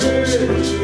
Hare